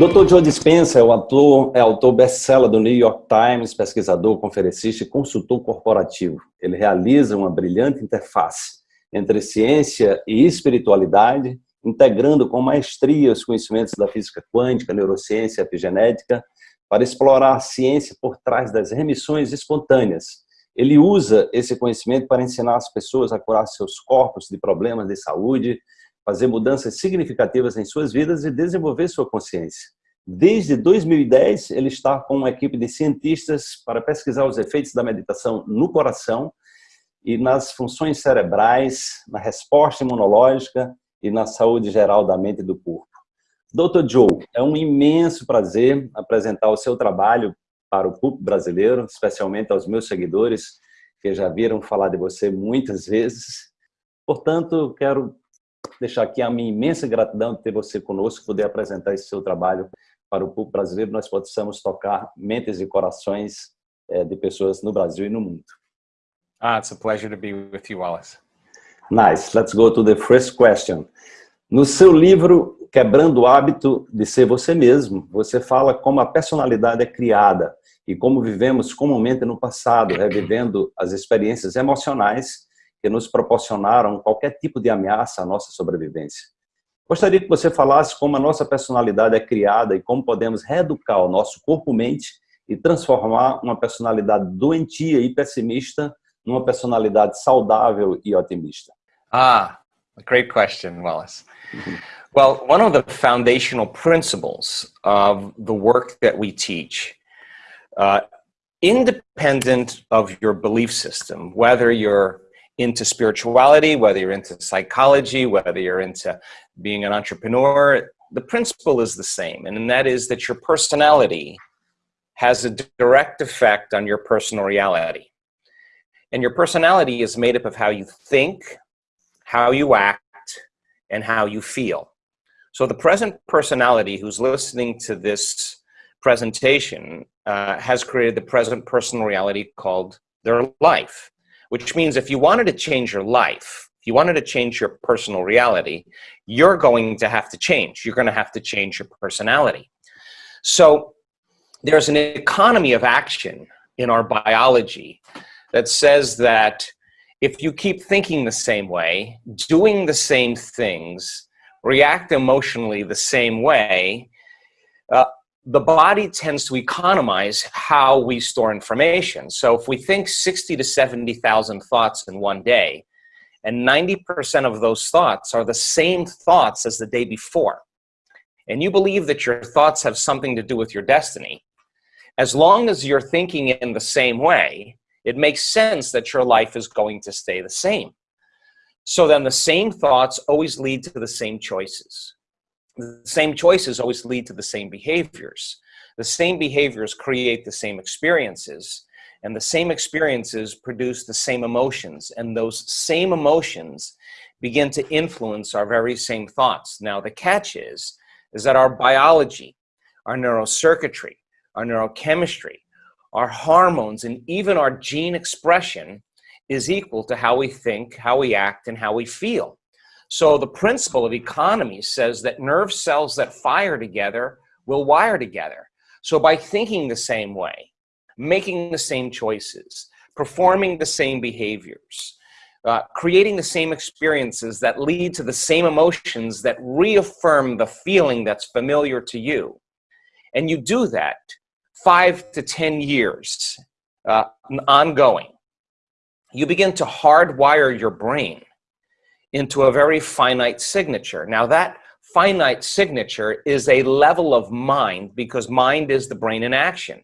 Dr. Joe Dispenza é, o ator, é autor best-seller do New York Times, pesquisador, conferencista e consultor corporativo. Ele realiza uma brilhante interface entre ciência e espiritualidade, integrando com maestria os conhecimentos da física quântica, neurociência e epigenética, para explorar a ciência por trás das remissões espontâneas. Ele usa esse conhecimento para ensinar as pessoas a curar seus corpos de problemas de saúde, fazer mudanças significativas em suas vidas e desenvolver sua consciência. Desde 2010, ele está com uma equipe de cientistas para pesquisar os efeitos da meditação no coração e nas funções cerebrais, na resposta imunológica e na saúde geral da mente e do corpo. Dr. Joe, é um imenso prazer apresentar o seu trabalho para o público brasileiro, especialmente aos meus seguidores, que já viram falar de você muitas vezes. Portanto, quero deixar aqui a minha imensa gratidão de ter você conosco, poder apresentar esse seu trabalho para o público brasileiro, nós possamos tocar mentes e corações eh, de pessoas no Brasil e no mundo. Ah, it's a pleasure to be with you, Wallace. Nice. Let's go to the first question. No seu livro Quebrando o Hábito de Ser Você Mesmo, você fala como a personalidade é criada e como vivemos comumente no passado, revivendo as experiências emocionais que nos proporcionaram qualquer tipo de ameaça à nossa sobrevivência. Gostaria que você falasse como a nossa personalidade é criada e como podemos reeducar o nosso corpo-mente e transformar uma personalidade doentia e pessimista numa personalidade saudável e otimista. Ah, great question, Wallace. Well, one of the foundational principles of the work that we teach, uh, independent of your belief system, whether you're into spirituality, whether you're into psychology, whether you're into being an entrepreneur, the principle is the same, and that is that your personality has a direct effect on your personal reality. And your personality is made up of how you think, how you act, and how you feel. So the present personality who's listening to this presentation uh, has created the present personal reality called their life which means if you wanted to change your life, if you wanted to change your personal reality, you're going to have to change. You're going to have to change your personality. So there's an economy of action in our biology that says that if you keep thinking the same way, doing the same things, react emotionally the same way, uh, the body tends to economize how we store information. So if we think 60 to 70,000 thoughts in one day, and 90% of those thoughts are the same thoughts as the day before, and you believe that your thoughts have something to do with your destiny, as long as you're thinking in the same way, it makes sense that your life is going to stay the same. So then the same thoughts always lead to the same choices the same choices always lead to the same behaviors. The same behaviors create the same experiences, and the same experiences produce the same emotions, and those same emotions begin to influence our very same thoughts. Now, the catch is, is that our biology, our neurocircuitry, our neurochemistry, our hormones, and even our gene expression is equal to how we think, how we act, and how we feel. So the principle of economy says that nerve cells that fire together will wire together. So by thinking the same way, making the same choices, performing the same behaviors, uh, creating the same experiences that lead to the same emotions that reaffirm the feeling that's familiar to you. And you do that five to 10 years uh, ongoing. You begin to hardwire your brain into a very finite signature. Now that finite signature is a level of mind because mind is the brain in action.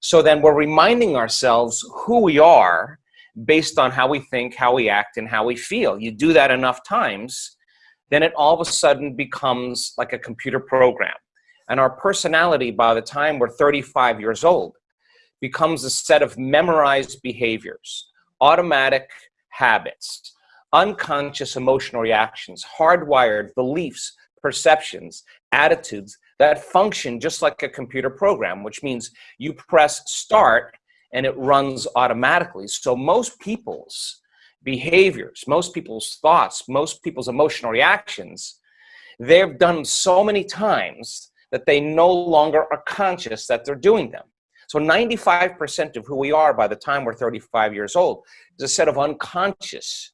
So then we're reminding ourselves who we are based on how we think, how we act, and how we feel. You do that enough times, then it all of a sudden becomes like a computer program. And our personality by the time we're 35 years old becomes a set of memorized behaviors, automatic habits, unconscious emotional reactions, hardwired beliefs, perceptions, attitudes that function just like a computer program, which means you press start and it runs automatically. So most people's behaviors, most people's thoughts, most people's emotional reactions, they've done so many times that they no longer are conscious that they're doing them. So 95% of who we are by the time we're 35 years old is a set of unconscious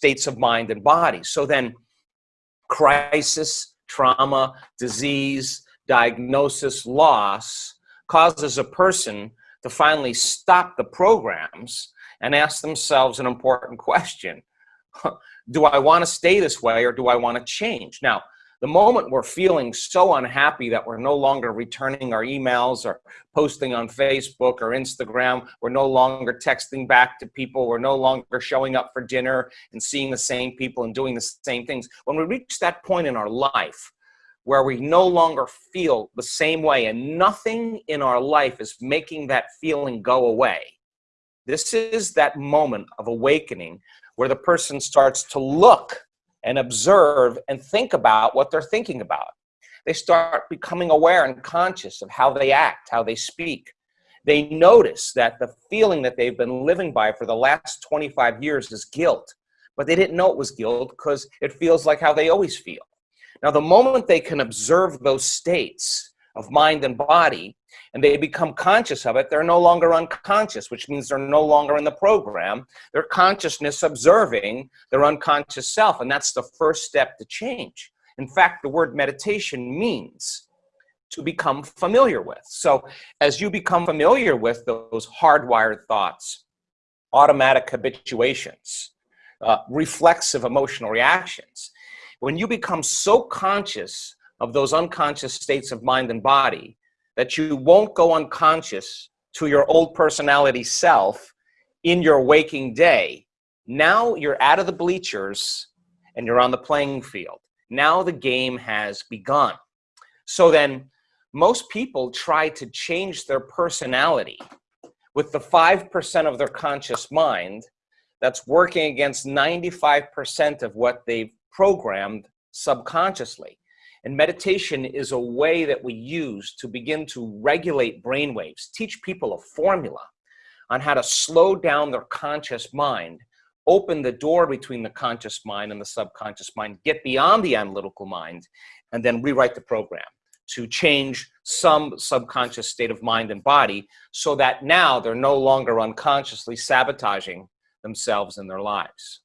states of mind and body. So then crisis, trauma, disease, diagnosis, loss causes a person to finally stop the programs and ask themselves an important question. do I want to stay this way or do I want to change? Now, the moment we're feeling so unhappy that we're no longer returning our emails or posting on Facebook or Instagram, we're no longer texting back to people, we're no longer showing up for dinner and seeing the same people and doing the same things. When we reach that point in our life where we no longer feel the same way and nothing in our life is making that feeling go away, this is that moment of awakening where the person starts to look and observe and think about what they're thinking about. They start becoming aware and conscious of how they act, how they speak. They notice that the feeling that they've been living by for the last 25 years is guilt, but they didn't know it was guilt because it feels like how they always feel. Now, the moment they can observe those states of mind and body, and they become conscious of it, they're no longer unconscious, which means they're no longer in the program. They're consciousness observing their unconscious self, and that's the first step to change. In fact, the word meditation means to become familiar with. So as you become familiar with those hardwired thoughts, automatic habituations, uh, reflexive emotional reactions, when you become so conscious of those unconscious states of mind and body, that you won't go unconscious to your old personality self in your waking day. Now you're out of the bleachers and you're on the playing field. Now the game has begun. So then most people try to change their personality with the 5% of their conscious mind that's working against 95% of what they've programmed subconsciously. And meditation is a way that we use to begin to regulate brain waves, teach people a formula on how to slow down their conscious mind, open the door between the conscious mind and the subconscious mind, get beyond the analytical mind, and then rewrite the program to change some subconscious state of mind and body so that now they're no longer unconsciously sabotaging themselves in their lives.